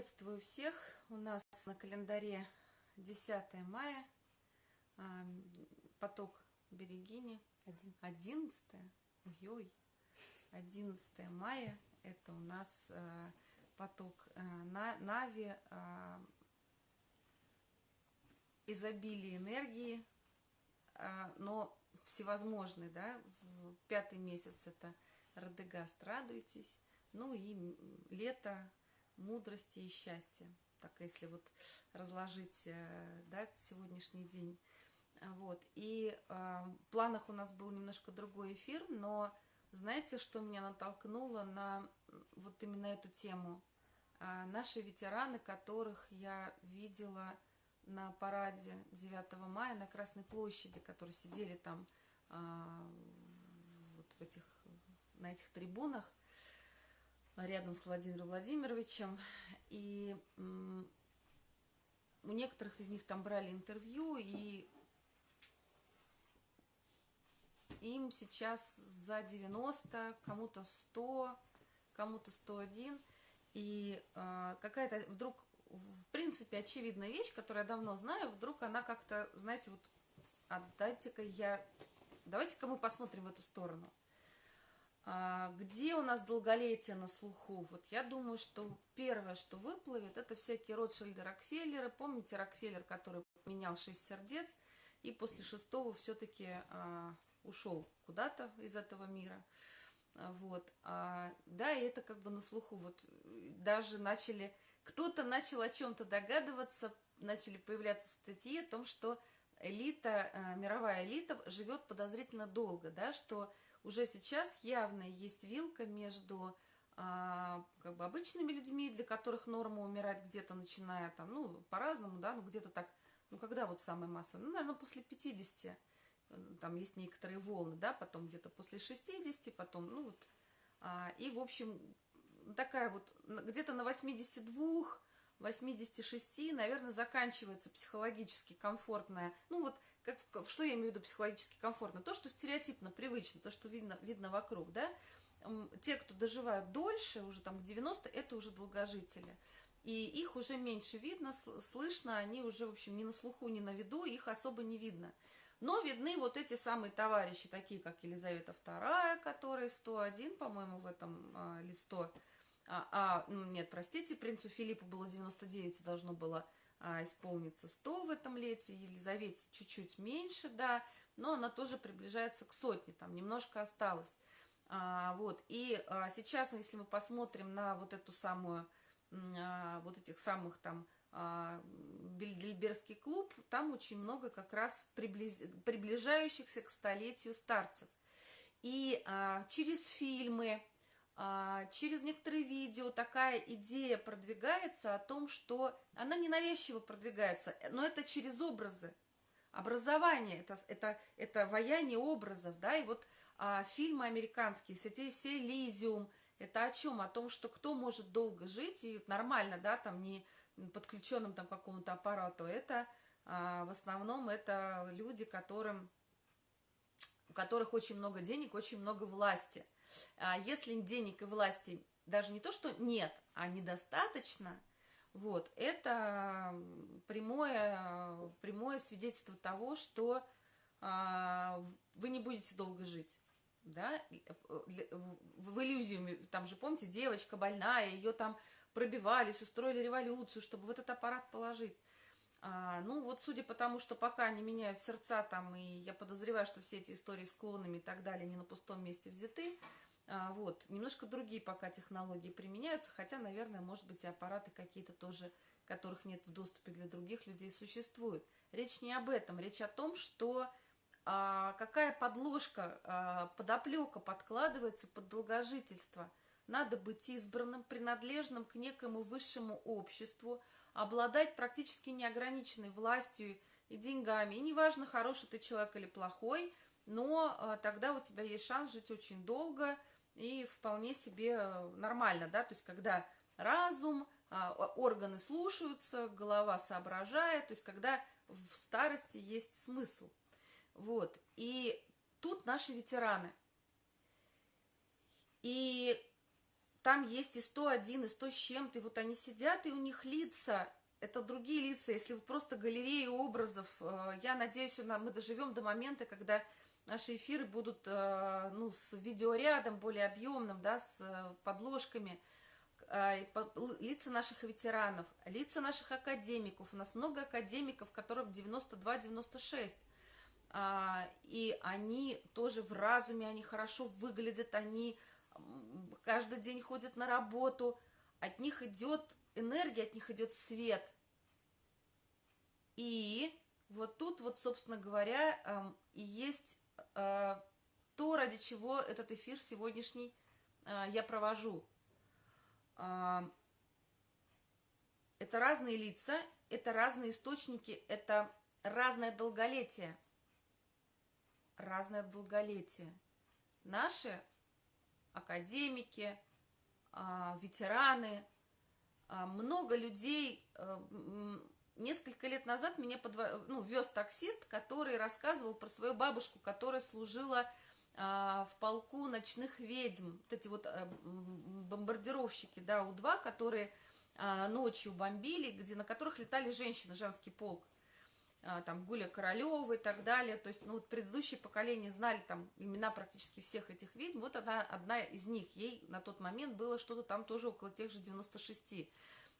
Приветствую всех! У нас на календаре 10 мая, а, поток Берегини, 11, ой, 11 мая, это у нас а, поток а, Нави, изобилие энергии, но всевозможный, да, пятый месяц это Радегаст, радуйтесь, ну и лето, мудрости и счастья. Так, если вот разложить э, да, сегодняшний день. Вот. И э, в планах у нас был немножко другой эфир, но знаете, что меня натолкнуло на вот именно эту тему? А, наши ветераны, которых я видела на параде 9 мая на Красной площади, которые сидели там а, вот в этих, на этих трибунах, рядом с Владимиром Владимировичем. И у некоторых из них там брали интервью, и им сейчас за 90, кому-то 100, кому-то 101. И э, какая-то вдруг, в принципе, очевидная вещь, которую я давно знаю, вдруг она как-то, знаете, вот, отдайте-ка я, давайте-ка мы посмотрим в эту сторону. А, где у нас долголетие на слуху? Вот я думаю, что первое, что выплывет, это всякие Ротшильды, Рокфеллеры. Помните Рокфеллер, который поменял шесть сердец и после шестого все-таки а, ушел куда-то из этого мира. А, вот. А, да, и это как бы на слуху. Вот даже начали, кто-то начал о чем-то догадываться, начали появляться статьи о том, что элита, а, мировая элита живет подозрительно долго, да, что уже сейчас явно есть вилка между а, как бы обычными людьми, для которых норма умирать где-то начиная там, ну, по-разному, да, ну, где-то так, ну, когда вот самая масса, ну, наверное, после 50, там есть некоторые волны, да, потом где-то после 60, потом, ну, вот, а, и, в общем, такая вот, где-то на 82, 86, наверное, заканчивается психологически комфортная, ну, вот, как, что я имею в виду психологически комфортно? То, что стереотипно, привычно, то, что видно, видно вокруг, да? Те, кто доживают дольше, уже там к 90, это уже долгожители. И их уже меньше видно, слышно, они уже, в общем, ни на слуху, ни на виду, их особо не видно. Но видны вот эти самые товарищи, такие как Елизавета II, которая 101, по-моему, в этом а, 100. А, а, нет, простите, принцу Филиппу было 99, должно было исполнится 100 в этом лете, Елизавете чуть-чуть меньше, да, но она тоже приближается к сотне, там немножко осталось. А, вот, и а, сейчас, если мы посмотрим на вот эту самую, а, вот этих самых там а, Бельберский клуб, там очень много как раз приблиз... приближающихся к столетию старцев. И а, через фильмы, а, через некоторые видео такая идея продвигается о том, что она ненавязчиво продвигается, но это через образы. Образование, это, это, это вояние образов, да, и вот а, фильмы американские, все, все Лизиум, это о чем? О том, что кто может долго жить и нормально, да, там не подключенным там какому-то аппарату, это а, в основном это люди, которым, у которых очень много денег, очень много власти – а если денег и власти даже не то, что нет, а недостаточно, вот, это прямое, прямое свидетельство того, что а, вы не будете долго жить. Да? В иллюзию, там же, помните, девочка больная, ее там пробивались, устроили революцию, чтобы в этот аппарат положить. А, ну, вот судя по тому, что пока не меняют сердца там, и я подозреваю, что все эти истории с клонами и так далее не на пустом месте взяты, а, вот, немножко другие пока технологии применяются, хотя, наверное, может быть, и аппараты какие-то тоже, которых нет в доступе для других людей, существуют. Речь не об этом, речь о том, что а, какая подложка, а, подоплека подкладывается под долгожительство. Надо быть избранным, принадлежным к некому высшему обществу, обладать практически неограниченной властью и деньгами. И неважно, хороший ты человек или плохой, но а, тогда у тебя есть шанс жить очень долго – и вполне себе нормально, да, то есть когда разум, а, органы слушаются, голова соображает, то есть когда в старости есть смысл. Вот, и тут наши ветераны. И там есть и 101, и 100 с чем-то, вот они сидят, и у них лица, это другие лица, если просто галерея образов, э, я надеюсь, мы доживем до момента, когда наши эфиры будут, э, ну, с видеорядом более объемным, да, с э, подложками, лица наших ветеранов, лица наших академиков. У нас много академиков, которым 92-96. А, и они тоже в разуме, они хорошо выглядят, они каждый день ходят на работу, от них идет энергия, от них идет свет. И вот тут вот, собственно говоря, эм, и есть э, то, ради чего этот эфир сегодняшний э, я провожу. Э, это разные лица, это разные источники, это разное долголетие. Разное долголетие. Наши академики, ветераны, много людей несколько лет назад меня подво... ну, вез таксист, который рассказывал про свою бабушку, которая служила а, в полку ночных ведьм. Вот эти вот а, бомбардировщики, да, У-2, которые а, ночью бомбили, где, на которых летали женщины, женский полк. А, там Гуля Королева и так далее. То есть, ну, вот предыдущие поколения знали там имена практически всех этих ведьм. Вот она одна из них. Ей на тот момент было что-то там тоже около тех же 96.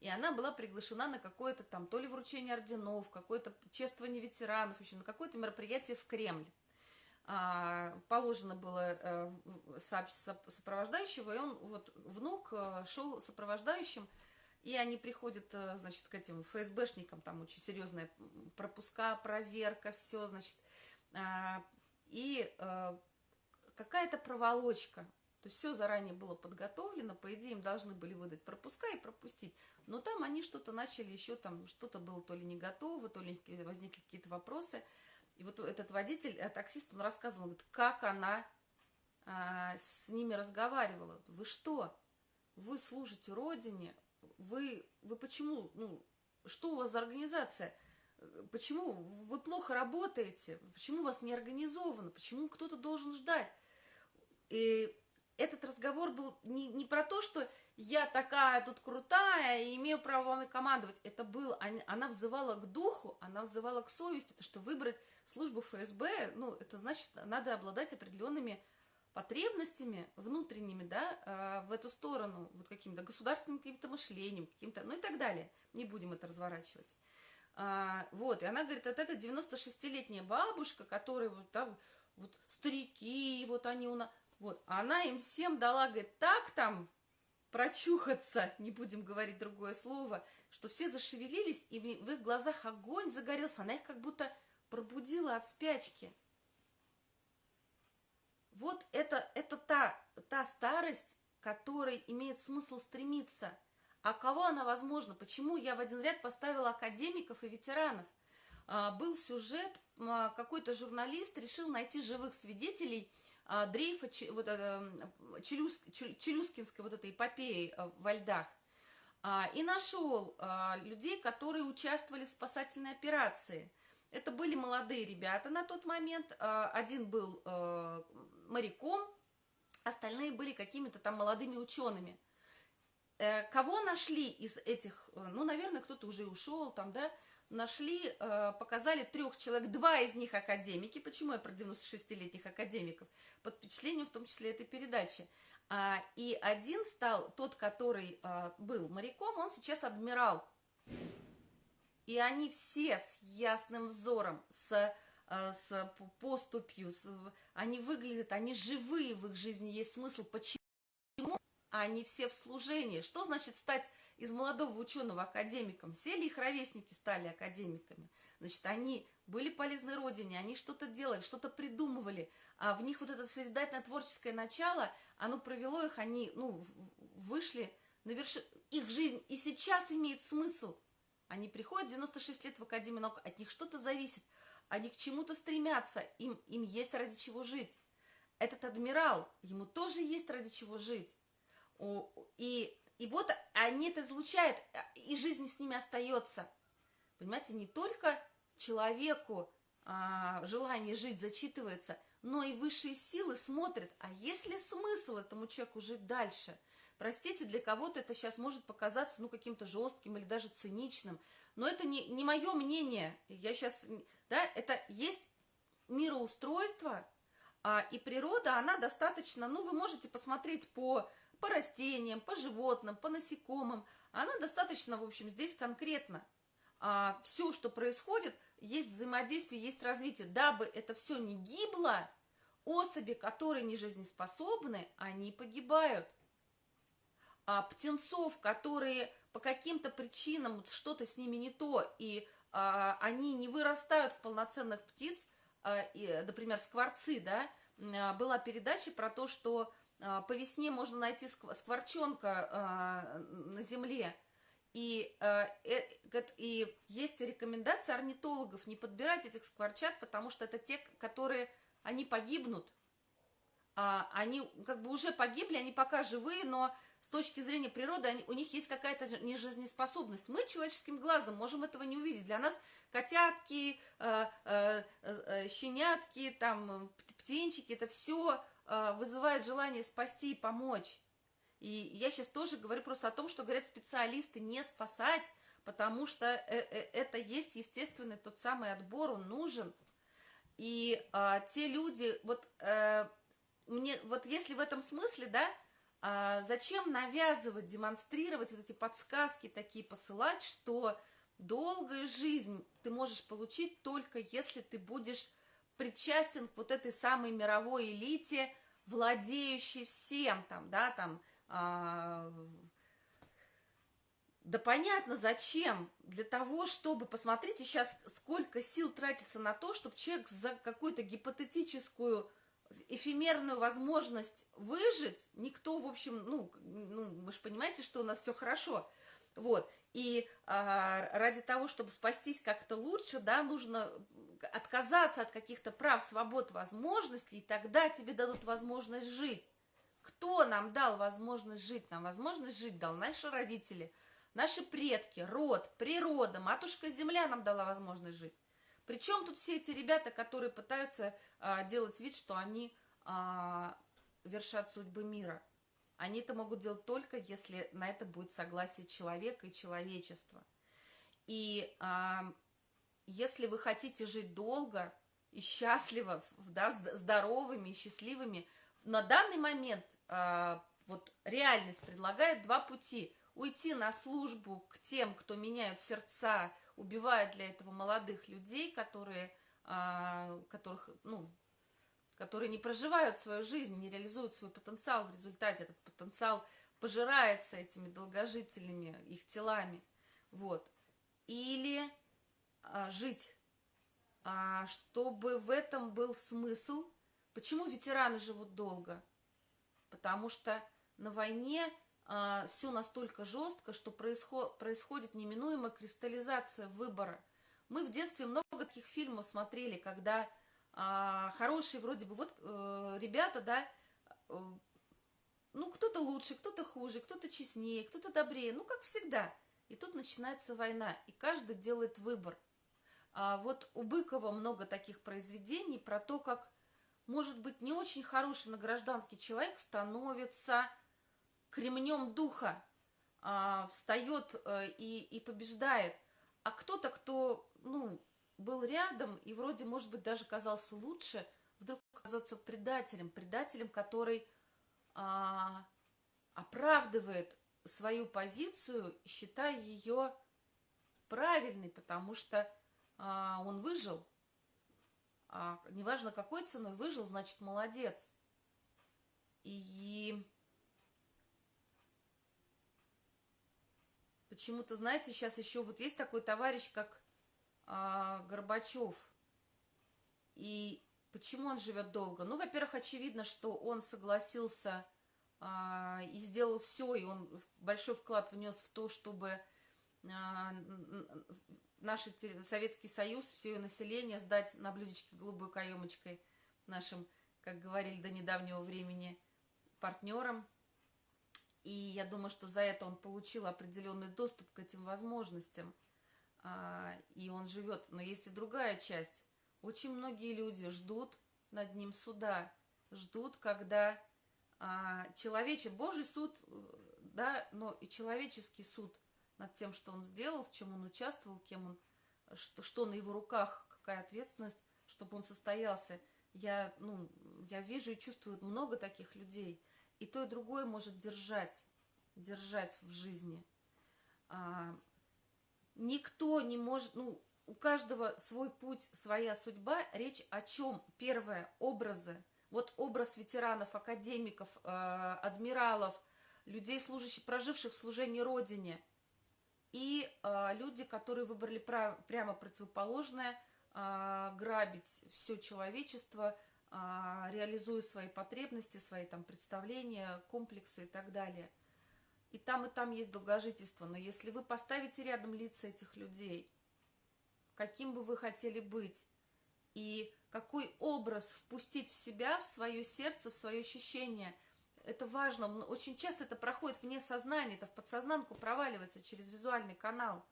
И она была приглашена на какое-то там, то ли вручение орденов, какое-то чествование ветеранов, еще на какое-то мероприятие в Кремль. А, положено было э, сопровождающего, и он, вот, внук э, шел сопровождающим, и они приходят, э, значит, к этим ФСБшникам, там очень серьезная пропуска, проверка, все, значит, а, и э, какая-то проволочка, то есть все заранее было подготовлено, по идее им должны были выдать пропуска и пропустить. Но там они что-то начали еще, там что-то было то ли не готово, то ли возникли какие-то вопросы. И вот этот водитель, э, таксист, он рассказывал, говорит, как она а, с ними разговаривала. Вы что? Вы служите Родине? Вы, вы почему? Ну, что у вас за организация? Почему вы плохо работаете? Почему у вас не организовано? Почему кто-то должен ждать? И этот разговор был не, не про то, что я такая тут крутая и имею право вами командовать. Это был, она взывала к духу, она взывала к совести, потому что выбрать службу ФСБ, ну, это значит, надо обладать определенными потребностями внутренними, да, а, в эту сторону, вот каким-то государственным каким-то мышлением, каким-то, ну и так далее. Не будем это разворачивать. А, вот, и она говорит, вот эта 96-летняя бабушка, которая вот, да, вот старики, вот они у нас, вот, она им всем дала, говорит, так там прочухаться, не будем говорить другое слово, что все зашевелились, и в их глазах огонь загорелся, она их как будто пробудила от спячки. Вот это, это та, та старость, которой имеет смысл стремиться. А кого она возможна? Почему я в один ряд поставила академиков и ветеранов? А, был сюжет, а, какой-то журналист решил найти живых свидетелей – а, дрейфа вот, Челюс, Челюскинской вот этой эпопеи а, во льдах. А, и нашел людей, которые участвовали в спасательной операции. Это были молодые ребята на тот момент. Один был моряком, остальные были какими-то там молодыми учеными. Э, кого нашли из этих, э, ну, наверное, кто-то уже ушел там, да, нашли, э, показали трех человек, два из них академики. Почему я про 96-летних академиков? Под впечатлением в том числе этой передачи. А, и один стал, тот, который был моряком, он сейчас адмирал. И они все с ясным взором, с, с поступью, с, они выглядят, они живые, в их жизни есть смысл. Почему? Они все в служении. Что значит стать из молодого ученого академиком. Все их ровесники стали академиками? Значит, они были полезны Родине, они что-то делали, что-то придумывали, а в них вот это созидательное творческое начало, оно провело их, они, ну, вышли на вершину. Их жизнь и сейчас имеет смысл. Они приходят 96 лет в Академию наук, от них что-то зависит, они к чему-то стремятся, им, им есть ради чего жить. Этот адмирал, ему тоже есть ради чего жить. И и вот они это излучают, и жизнь с ними остается. Понимаете, не только человеку а, желание жить зачитывается, но и высшие силы смотрят, а есть ли смысл этому человеку жить дальше? Простите, для кого-то это сейчас может показаться, ну, каким-то жестким или даже циничным, но это не, не мое мнение. Я сейчас, да, это есть мироустройство, а, и природа, она достаточно, ну, вы можете посмотреть по, по растениям, по животным, по насекомым, она достаточно, в общем, здесь конкретно. А, все, что происходит, есть взаимодействие, есть развитие. Дабы это все не гибло, особи, которые не жизнеспособны, они погибают. А птенцов, которые по каким-то причинам что-то с ними не то, и они не вырастают в полноценных птиц, а, например, скворцы, да, а, была передача про то, что а, по весне можно найти скворчонка на земле, и, э, и есть рекомендация орнитологов не подбирать этих скворчат, потому что это те, которые, они погибнут. Они как бы уже погибли, они пока живые, но с точки зрения природы они, у них есть какая-то нежизнеспособность. Мы человеческим глазом можем этого не увидеть. Для нас котятки, э, э, э, щенятки, там, птенчики, это все э, вызывает желание спасти и помочь. И я сейчас тоже говорю просто о том, что говорят специалисты не спасать, потому что э, э, это есть естественный тот самый отбор, он нужен. И э, те люди, вот мне, вот если в этом смысле, да, а зачем навязывать, демонстрировать вот эти подсказки такие посылать, что долгую жизнь ты можешь получить только если ты будешь причастен к вот этой самой мировой элите, владеющей всем там, да, там, а, да понятно, зачем? Для того, чтобы, посмотрите сейчас, сколько сил тратится на то, чтобы человек за какую-то гипотетическую эфемерную возможность выжить, никто, в общем, ну, ну вы же понимаете, что у нас все хорошо, вот, и а, ради того, чтобы спастись как-то лучше, да, нужно отказаться от каких-то прав, свобод, возможностей, и тогда тебе дадут возможность жить. Кто нам дал возможность жить? Нам возможность жить дал наши родители, наши предки, род, природа, матушка Земля нам дала возможность жить. Причем тут все эти ребята, которые пытаются а, делать вид, что они а, вершат судьбы мира. Они это могут делать только, если на это будет согласие человека и человечества. И а, если вы хотите жить долго и счастливо, да, здоровыми и счастливыми, на данный момент а, вот реальность предлагает два пути. Уйти на службу к тем, кто меняют сердца, убивает для этого молодых людей, которые, а, которых, ну, которые не проживают свою жизнь, не реализуют свой потенциал в результате. Этот потенциал пожирается этими долгожителями, их телами. Вот. Или а, жить, а, чтобы в этом был смысл. Почему ветераны живут долго? Потому что на войне а, все настолько жестко, что происход, происходит неминуемая кристаллизация выбора. Мы в детстве много таких фильмов смотрели, когда а, хорошие вроде бы вот э, ребята, да, э, ну кто-то лучше, кто-то хуже, кто-то честнее, кто-то добрее, ну как всегда. И тут начинается война, и каждый делает выбор. А вот у Быкова много таких произведений про то, как, может быть, не очень хороший на гражданский человек становится кремнем духа, а, встает а, и, и побеждает. А кто-то, кто, ну, был рядом и вроде, может быть, даже казался лучше, вдруг оказаться предателем, предателем, который а, оправдывает свою позицию, считая ее правильной, потому что а, он выжил. А, неважно какой ценой выжил, значит молодец. И Почему-то, знаете, сейчас еще вот есть такой товарищ, как а, Горбачев. И почему он живет долго? Ну, во-первых, очевидно, что он согласился а, и сделал все, и он большой вклад внес в то, чтобы а, наш Советский Союз, все население сдать на блюдечке голубой каемочкой нашим, как говорили до недавнего времени, партнерам. И я думаю, что за это он получил определенный доступ к этим возможностям. А, и он живет. Но есть и другая часть. Очень многие люди ждут над ним суда. Ждут, когда а, человече Божий суд, да, но и человеческий суд над тем, что он сделал, в чем он участвовал, кем он, что, что на его руках, какая ответственность, чтобы он состоялся. Я, ну, я вижу и чувствую много таких людей. И то, и другое может держать, держать в жизни. А, никто не может, ну, у каждого свой путь, своя судьба. Речь о чем? Первое, образы. Вот образ ветеранов, академиков, э, адмиралов, людей, служащих, проживших в служении Родине. И э, люди, которые выбрали прямо противоположное, э, грабить все человечество, э, реализуя свои потребности, свои там представления, комплексы и так далее. И там, и там есть долгожительство. Но если вы поставите рядом лица этих людей – каким бы вы хотели быть, и какой образ впустить в себя, в свое сердце, в свое ощущение. Это важно. Очень часто это проходит вне сознания, это в подсознанку проваливается через визуальный канал.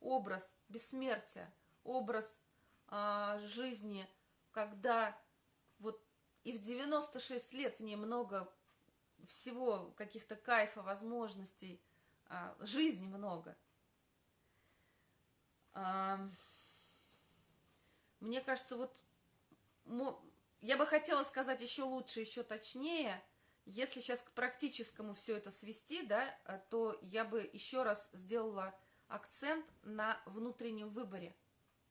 Образ бессмертия, образ а, жизни, когда вот и в 96 лет в ней много всего, каких-то кайфа, возможностей, а, жизни много – мне кажется, вот я бы хотела сказать еще лучше, еще точнее. Если сейчас к практическому все это свести, да, э, то я бы еще раз сделала акцент на внутреннем выборе.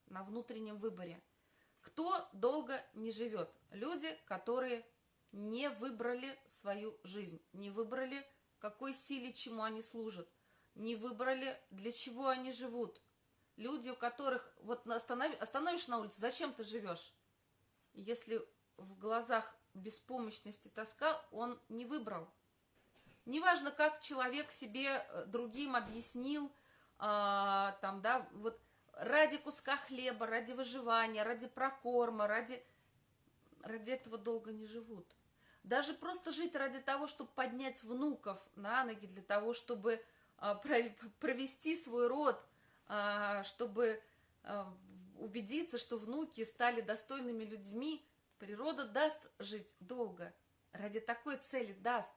На внутреннем выборе. Кто долго не живет? Люди, которые не выбрали свою жизнь, не выбрали, какой силе, чему они служат, не выбрали, для чего они живут, Люди, у которых вот останов... остановишь на улице, зачем ты живешь? Если в глазах беспомощности тоска, он не выбрал. Неважно, как человек себе э, другим объяснил, а, там, да, вот ради куска хлеба, ради выживания, ради прокорма, ради, ради этого долго не живут. Даже просто жить ради того, чтобы поднять внуков на ноги, для того, чтобы а, провести свой род, а, чтобы а, убедиться, что внуки стали достойными людьми, природа даст жить долго. Ради такой цели даст.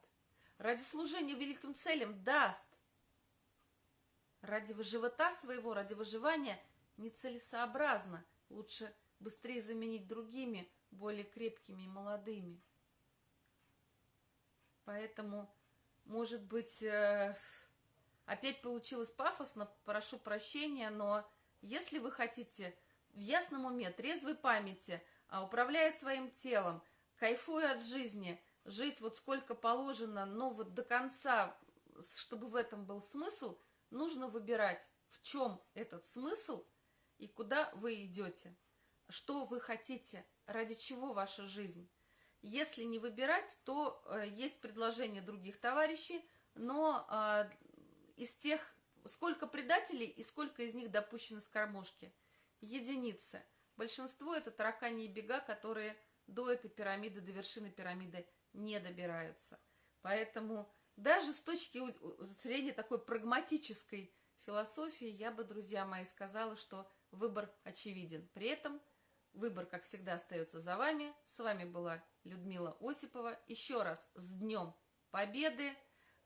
Ради служения великим целям даст. Ради живота своего, ради выживания нецелесообразно. Лучше быстрее заменить другими, более крепкими и молодыми. Поэтому, может быть, э, Опять получилось пафосно, прошу прощения, но если вы хотите в ясном уме, трезвой памяти, а, управляя своим телом, кайфуя от жизни, жить вот сколько положено, но вот до конца, чтобы в этом был смысл, нужно выбирать, в чем этот смысл и куда вы идете, что вы хотите, ради чего ваша жизнь. Если не выбирать, то э, есть предложение других товарищей, но э, из тех, сколько предателей и сколько из них допущено с кормушки? Единицы. Большинство это таракани и бега, которые до этой пирамиды, до вершины пирамиды не добираются. Поэтому даже с точки зрения такой прагматической философии, я бы, друзья мои, сказала, что выбор очевиден. При этом выбор, как всегда, остается за вами. С вами была Людмила Осипова. Еще раз с Днем Победы,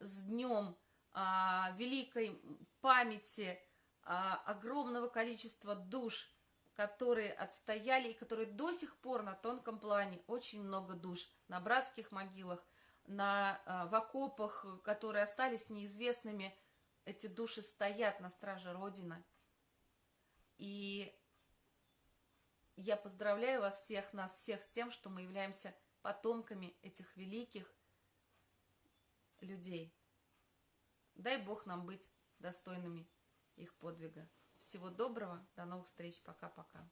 с Днем а, великой памяти а, огромного количества душ, которые отстояли и которые до сих пор на тонком плане, очень много душ, на братских могилах, на, а, в окопах, которые остались неизвестными, эти души стоят на страже Родины. И я поздравляю вас всех, нас всех с тем, что мы являемся потомками этих великих людей. Дай Бог нам быть достойными их подвига. Всего доброго, до новых встреч, пока-пока.